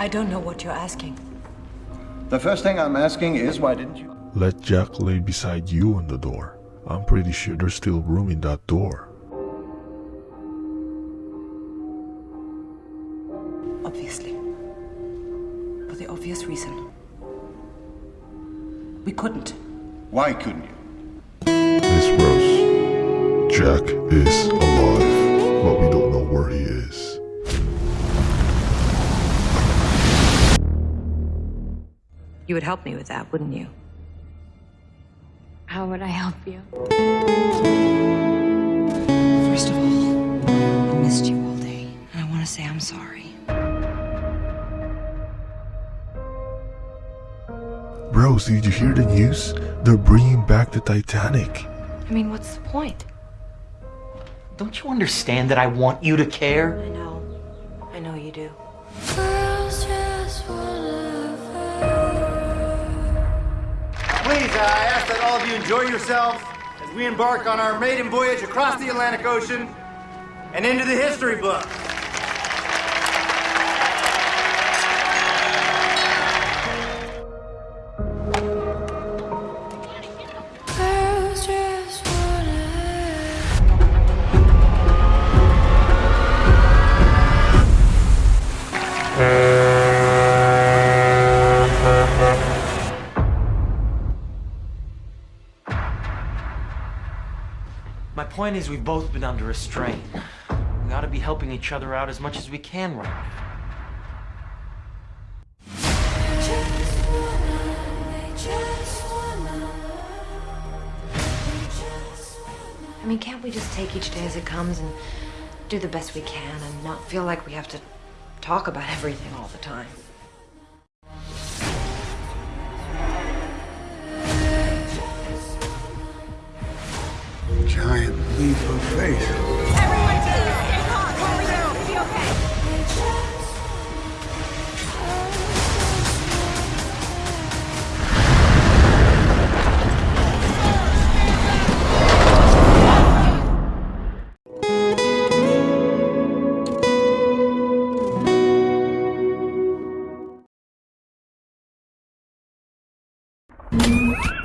I don't know what you're asking. The first thing I'm asking is why didn't you? Let Jack lay beside you on the door. I'm pretty sure there's still room in that door. Obviously. For the obvious reason. We couldn't. Why couldn't you? Miss Rose, Jack is alive, but we don't know where he is. You would help me with that, wouldn't you? How would I help you? First of all, I missed you all day, and I want to say I'm sorry. Rose, did you hear the news? They're bringing back the Titanic. I mean, what's the point? Don't you understand that I want you to care? I know. I know you do. Please, uh, I ask that all of you enjoy yourselves as we embark on our maiden voyage across the Atlantic Ocean and into the history books. My point is we've both been under a strain. We ought to be helping each other out as much as we can right now. I mean, can't we just take each day as it comes and do the best we can and not feel like we have to talk about everything all the time? Giant leap of faith. Everyone, please, stay calm. Calm down. It'll be okay. Thank